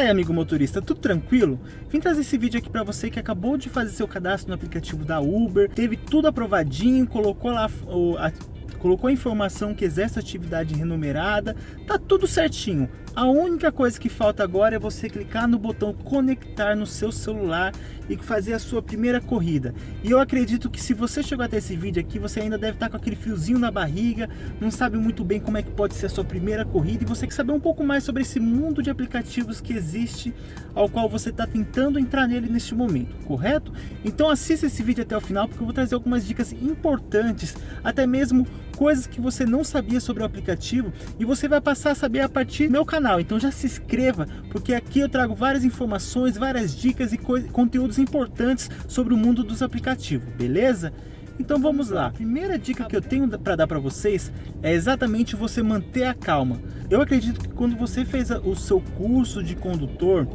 Fala aí, amigo motorista, tudo tranquilo? Vim trazer esse vídeo aqui para você que acabou de fazer seu cadastro no aplicativo da Uber, teve tudo aprovadinho, colocou lá o, a, colocou a informação que exerce atividade remunerada, tá tudo certinho. A única coisa que falta agora é você clicar no botão conectar no seu celular e fazer a sua primeira corrida. E eu acredito que se você chegou até esse vídeo aqui, você ainda deve estar com aquele friozinho na barriga, não sabe muito bem como é que pode ser a sua primeira corrida e você quer saber um pouco mais sobre esse mundo de aplicativos que existe, ao qual você está tentando entrar nele neste momento, correto? Então assista esse vídeo até o final porque eu vou trazer algumas dicas importantes, até mesmo coisas que você não sabia sobre o aplicativo e você vai passar a saber a partir do meu canal. Então já se inscreva, porque aqui eu trago várias informações, várias dicas e conteúdos importantes sobre o mundo dos aplicativos, beleza? Então vamos lá. A primeira dica que eu tenho para dar para vocês é exatamente você manter a calma. Eu acredito que quando você fez o seu curso de condutor,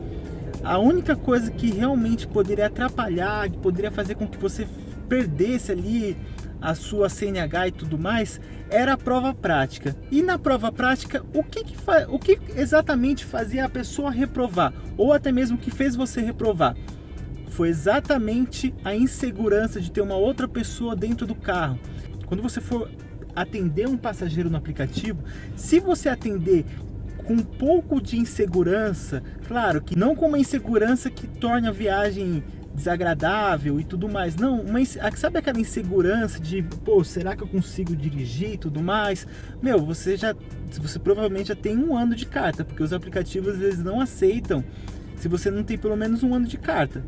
a única coisa que realmente poderia atrapalhar, que poderia fazer com que você perdesse ali a sua CNH e tudo mais, era a prova prática. E na prova prática, o que, que, o que exatamente fazia a pessoa reprovar? Ou até mesmo que fez você reprovar? Foi exatamente a insegurança de ter uma outra pessoa dentro do carro. Quando você for atender um passageiro no aplicativo, se você atender com um pouco de insegurança, claro que não com uma insegurança que torne a viagem desagradável e tudo mais. Não, mas sabe aquela insegurança de, pô, será que eu consigo dirigir e tudo mais? Meu, você já, você provavelmente já tem um ano de carta, porque os aplicativos eles não aceitam se você não tem pelo menos um ano de carta.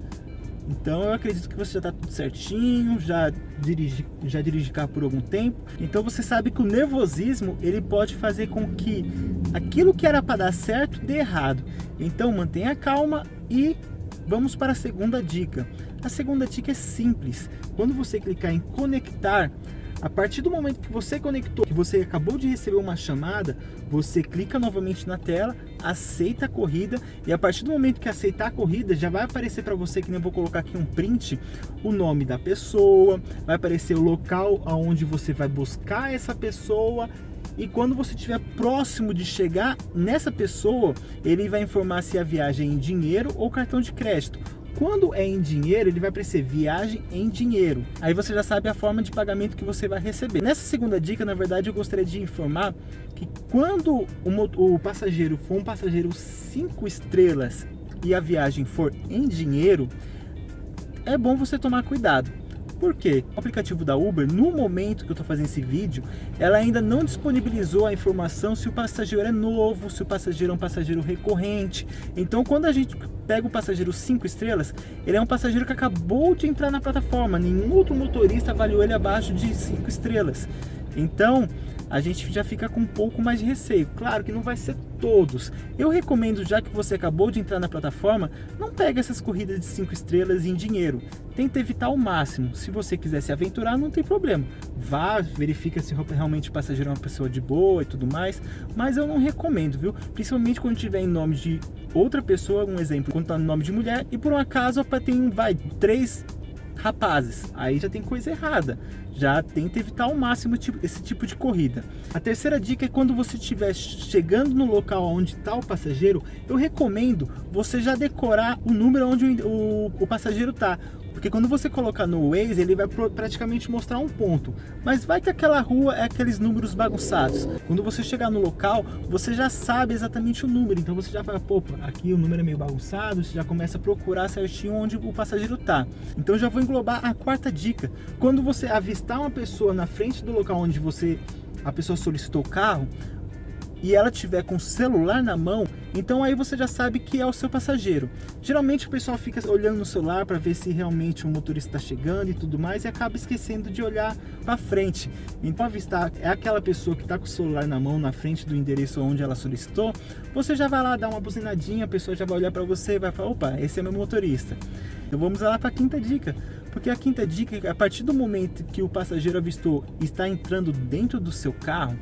Então eu acredito que você já está tudo certinho, já dirige, já dirige carro por algum tempo. Então você sabe que o nervosismo ele pode fazer com que aquilo que era para dar certo dê errado. Então mantenha calma e Vamos para a segunda dica. A segunda dica é simples. Quando você clicar em conectar, a partir do momento que você conectou, que você acabou de receber uma chamada, você clica novamente na tela, aceita a corrida e a partir do momento que aceitar a corrida, já vai aparecer para você, que nem eu vou colocar aqui um print, o nome da pessoa, vai aparecer o local aonde você vai buscar essa pessoa e quando você estiver próximo de chegar nessa pessoa, ele vai informar se a viagem é em dinheiro ou cartão de crédito. Quando é em dinheiro, ele vai aparecer viagem em dinheiro. Aí você já sabe a forma de pagamento que você vai receber. Nessa segunda dica, na verdade, eu gostaria de informar que quando o, o passageiro for um passageiro 5 estrelas e a viagem for em dinheiro, é bom você tomar cuidado por quê? O aplicativo da Uber, no momento que eu estou fazendo esse vídeo, ela ainda não disponibilizou a informação se o passageiro é novo, se o passageiro é um passageiro recorrente. Então, quando a gente pega o passageiro 5 estrelas, ele é um passageiro que acabou de entrar na plataforma. Nenhum outro motorista avaliou ele abaixo de 5 estrelas. Então, a gente já fica com um pouco mais de receio. Claro que não vai ser todos. Eu recomendo, já que você acabou de entrar na plataforma, não pegue essas corridas de 5 estrelas em dinheiro. Tenta evitar ao máximo. Se você quiser se aventurar, não tem problema. Vá, verifica se realmente o passageiro é uma pessoa de boa e tudo mais. Mas eu não recomendo, viu? Principalmente quando tiver em nome de outra pessoa, um exemplo, quando está no nome de mulher, e por um acaso tem, vai, três rapazes, aí já tem coisa errada. Já tenta evitar ao máximo esse tipo de corrida. A terceira dica é quando você estiver chegando no local onde está o passageiro, eu recomendo você já decorar o número onde o, o passageiro está. Porque quando você colocar no Waze, ele vai praticamente mostrar um ponto. Mas vai que aquela rua é aqueles números bagunçados. Quando você chegar no local, você já sabe exatamente o número. Então você já fala, pô, aqui o número é meio bagunçado. Você já começa a procurar certinho onde o passageiro está. Então já vou englobar a quarta dica. Quando você avistar uma pessoa na frente do local onde você a pessoa solicitou o carro, e ela tiver com o celular na mão, então aí você já sabe que é o seu passageiro. Geralmente o pessoal fica olhando no celular para ver se realmente o motorista está chegando e tudo mais e acaba esquecendo de olhar para frente. Então avistar é aquela pessoa que está com o celular na mão na frente do endereço onde ela solicitou, você já vai lá dar uma buzinadinha, a pessoa já vai olhar para você e vai falar, opa, esse é meu motorista. Então vamos lá para a quinta dica. Porque a quinta dica é que a partir do momento que o passageiro avistou está entrando dentro do seu carro,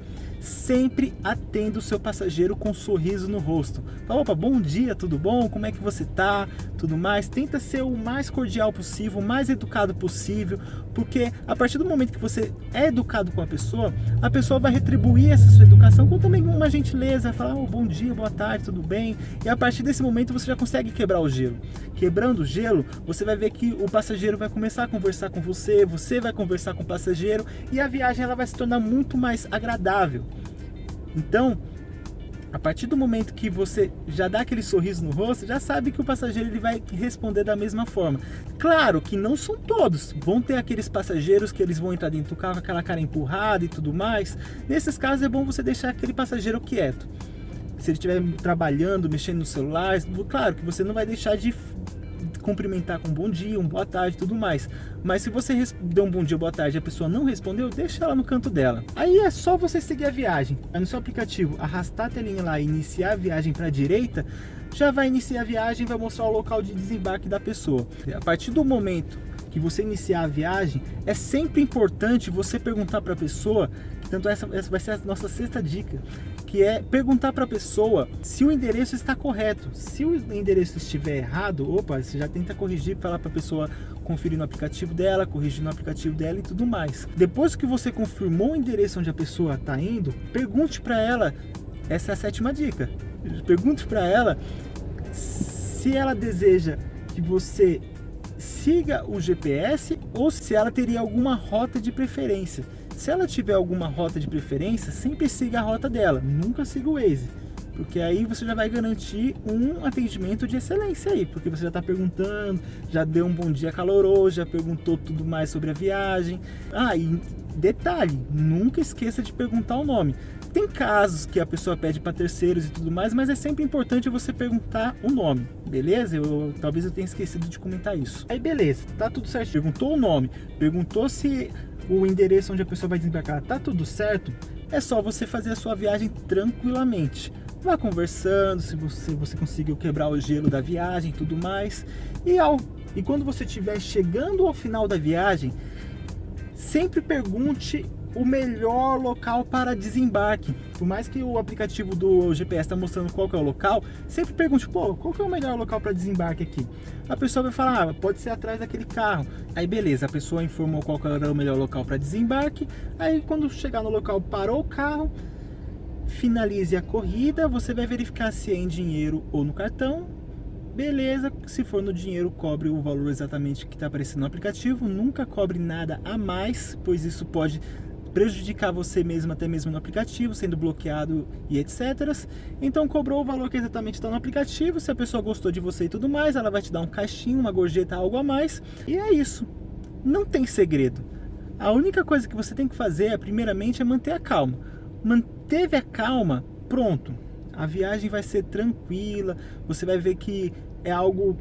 sempre atenda o seu passageiro com um sorriso no rosto. Fala, opa, bom dia, tudo bom? Como é que você tá? Tudo mais. Tenta ser o mais cordial possível, o mais educado possível, porque a partir do momento que você é educado com a pessoa, a pessoa vai retribuir essa sua educação com também uma gentileza, falar, oh, bom dia, boa tarde, tudo bem? E a partir desse momento você já consegue quebrar o gelo. Quebrando o gelo, você vai ver que o passageiro vai começar a conversar com você, você vai conversar com o passageiro e a viagem ela vai se tornar muito mais agradável. Então, a partir do momento que você já dá aquele sorriso no rosto, já sabe que o passageiro ele vai responder da mesma forma. Claro que não são todos, vão ter aqueles passageiros que eles vão entrar dentro do carro com aquela cara empurrada e tudo mais. Nesses casos é bom você deixar aquele passageiro quieto. Se ele estiver trabalhando, mexendo no celular, claro que você não vai deixar de cumprimentar com um bom dia, um boa tarde tudo mais. Mas se você deu um bom dia, boa tarde e a pessoa não respondeu, deixa ela no canto dela. Aí é só você seguir a viagem. Aí no seu aplicativo, arrastar a telinha lá e iniciar a viagem para a direita, já vai iniciar a viagem vai mostrar o local de desembarque da pessoa. A partir do momento que você iniciar a viagem, é sempre importante você perguntar para a pessoa, tanto essa, essa vai ser a nossa sexta dica, que é perguntar para a pessoa se o endereço está correto. Se o endereço estiver errado, opa, você já tenta corrigir, falar para a pessoa conferir no aplicativo dela, corrigir no aplicativo dela e tudo mais. Depois que você confirmou o endereço onde a pessoa está indo, pergunte para ela, essa é a sétima dica, pergunte para ela se ela deseja que você siga o GPS ou se ela teria alguma rota de preferência. Se ela tiver alguma rota de preferência, sempre siga a rota dela, nunca siga o Waze. Porque aí você já vai garantir um atendimento de excelência aí, porque você já está perguntando, já deu um bom dia caloroso, já perguntou tudo mais sobre a viagem. Ah, e detalhe, nunca esqueça de perguntar o nome. Tem casos que a pessoa pede para terceiros e tudo mais, mas é sempre importante você perguntar o nome, beleza? Eu, talvez eu tenha esquecido de comentar isso. Aí beleza, tá tudo certo. Perguntou o nome, perguntou se o endereço onde a pessoa vai desembarcar tá tudo certo, é só você fazer a sua viagem tranquilamente. Vá conversando, se você, você conseguiu quebrar o gelo da viagem e tudo mais. E, ao, e quando você estiver chegando ao final da viagem, sempre pergunte o melhor local para desembarque. Por mais que o aplicativo do GPS está mostrando qual é o local, sempre pergunte, pô, qual é o melhor local para desembarque aqui? A pessoa vai falar, ah, pode ser atrás daquele carro. Aí beleza, a pessoa informou qual era o melhor local para desembarque. Aí quando chegar no local, parou o carro, finalize a corrida, você vai verificar se é em dinheiro ou no cartão. Beleza, se for no dinheiro, cobre o valor exatamente que está aparecendo no aplicativo. Nunca cobre nada a mais, pois isso pode prejudicar você mesmo até mesmo no aplicativo, sendo bloqueado e etc. Então cobrou o valor que exatamente está no aplicativo, se a pessoa gostou de você e tudo mais, ela vai te dar um caixinho, uma gorjeta, algo a mais, e é isso. Não tem segredo. A única coisa que você tem que fazer, é, primeiramente, é manter a calma. Manteve a calma, pronto. A viagem vai ser tranquila, você vai ver que é algo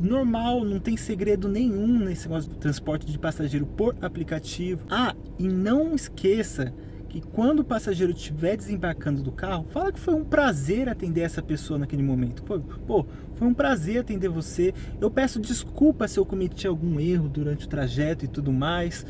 normal, não tem segredo nenhum nesse negócio do transporte de passageiro por aplicativo. Ah, e não esqueça que quando o passageiro estiver desembarcando do carro, fala que foi um prazer atender essa pessoa naquele momento. Pô, pô, foi um prazer atender você. Eu peço desculpa se eu cometi algum erro durante o trajeto e tudo mais.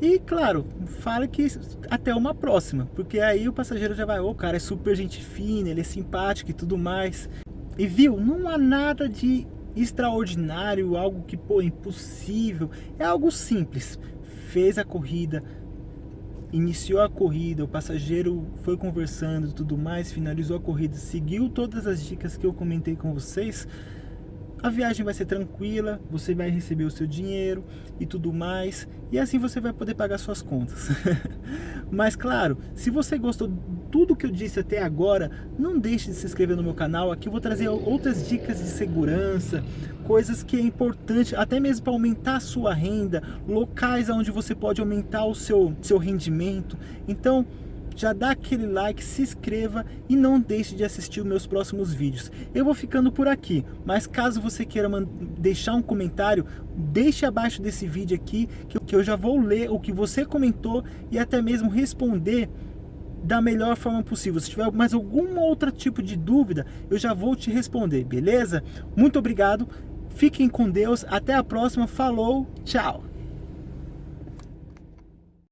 E claro, fala que até uma próxima, porque aí o passageiro já vai, ô, oh, cara é super gente fina, ele é simpático e tudo mais. E viu, não há nada de extraordinário, algo que, pô, impossível. É algo simples. Fez a corrida, iniciou a corrida, o passageiro foi conversando tudo mais, finalizou a corrida, seguiu todas as dicas que eu comentei com vocês, a viagem vai ser tranquila, você vai receber o seu dinheiro e tudo mais, e assim você vai poder pagar suas contas. Mas claro, se você gostou tudo que eu disse até agora, não deixe de se inscrever no meu canal, aqui eu vou trazer outras dicas de segurança, coisas que é importante, até mesmo para aumentar a sua renda, locais onde você pode aumentar o seu, seu rendimento. Então, já dá aquele like, se inscreva e não deixe de assistir os meus próximos vídeos. Eu vou ficando por aqui, mas caso você queira deixar um comentário, deixe abaixo desse vídeo aqui, que eu já vou ler o que você comentou e até mesmo responder da melhor forma possível. Se tiver mais algum outro tipo de dúvida, eu já vou te responder, beleza? Muito obrigado, Fiquem com Deus, até a próxima, falou, tchau!